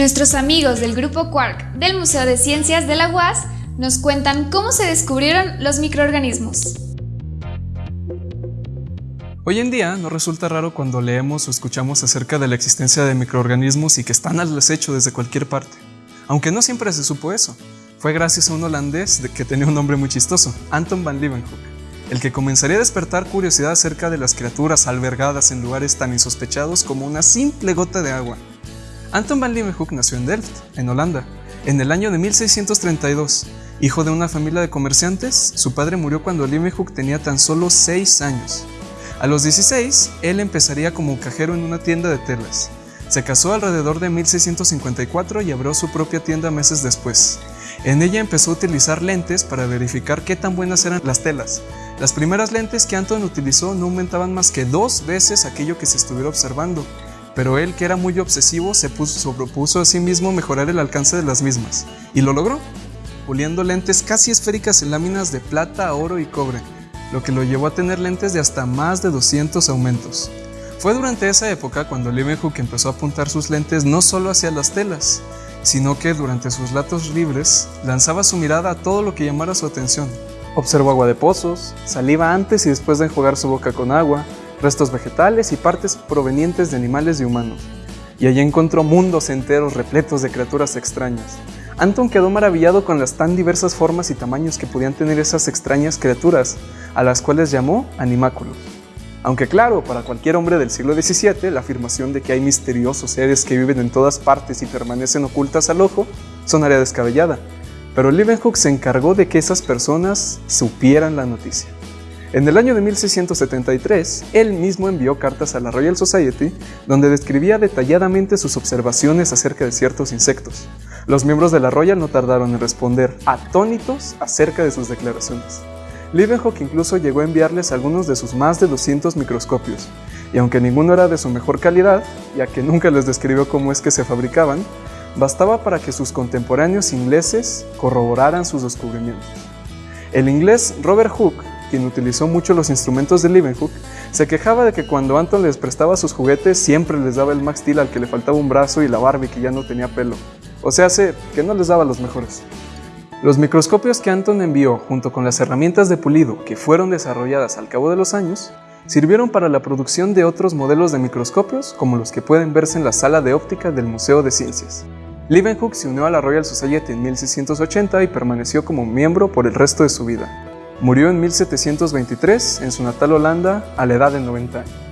Nuestros amigos del Grupo Quark del Museo de Ciencias de la UAS nos cuentan cómo se descubrieron los microorganismos. Hoy en día nos resulta raro cuando leemos o escuchamos acerca de la existencia de microorganismos y que están al acecho desde cualquier parte. Aunque no siempre se supo eso. Fue gracias a un holandés que tenía un nombre muy chistoso, Anton van Leeuwenhoek, el que comenzaría a despertar curiosidad acerca de las criaturas albergadas en lugares tan insospechados como una simple gota de agua. Anton van Leeuwenhoek nació en Delft, en Holanda, en el año de 1632. Hijo de una familia de comerciantes, su padre murió cuando Leeuwenhoek tenía tan solo 6 años. A los 16, él empezaría como cajero en una tienda de telas. Se casó alrededor de 1654 y abrió su propia tienda meses después. En ella empezó a utilizar lentes para verificar qué tan buenas eran las telas. Las primeras lentes que Anton utilizó no aumentaban más que dos veces aquello que se estuviera observando, pero él, que era muy obsesivo, se puso, propuso a sí mismo mejorar el alcance de las mismas. Y lo logró, puliendo lentes casi esféricas en láminas de plata, oro y cobre lo que lo llevó a tener lentes de hasta más de 200 aumentos. Fue durante esa época cuando Leeuwenhoek empezó a apuntar sus lentes no solo hacia las telas, sino que durante sus latos libres lanzaba su mirada a todo lo que llamara su atención. Observó agua de pozos, saliva antes y después de enjuagar su boca con agua, restos vegetales y partes provenientes de animales y humanos. Y allí encontró mundos enteros repletos de criaturas extrañas, Anton quedó maravillado con las tan diversas formas y tamaños que podían tener esas extrañas criaturas, a las cuales llamó animáculos. Aunque claro, para cualquier hombre del siglo XVII, la afirmación de que hay misteriosos seres que viven en todas partes y permanecen ocultas al ojo sonaría descabellada, pero Leeuwenhoek se encargó de que esas personas supieran la noticia. En el año de 1673, él mismo envió cartas a la Royal Society donde describía detalladamente sus observaciones acerca de ciertos insectos. Los miembros de la Royal no tardaron en responder atónitos acerca de sus declaraciones. Leeuwenhoek incluso llegó a enviarles algunos de sus más de 200 microscopios, y aunque ninguno era de su mejor calidad, ya que nunca les describió cómo es que se fabricaban, bastaba para que sus contemporáneos ingleses corroboraran sus descubrimientos. El inglés Robert Hooke quien utilizó mucho los instrumentos de Leeuwenhoek, se quejaba de que cuando Anton les prestaba sus juguetes siempre les daba el Max al que le faltaba un brazo y la Barbie que ya no tenía pelo. O sea, que no les daba los mejores. Los microscopios que Anton envió junto con las herramientas de pulido que fueron desarrolladas al cabo de los años, sirvieron para la producción de otros modelos de microscopios como los que pueden verse en la sala de óptica del Museo de Ciencias. Leeuwenhoek se unió a la Royal Society en 1680 y permaneció como miembro por el resto de su vida. Murió en 1723 en su natal Holanda a la edad de 90 años.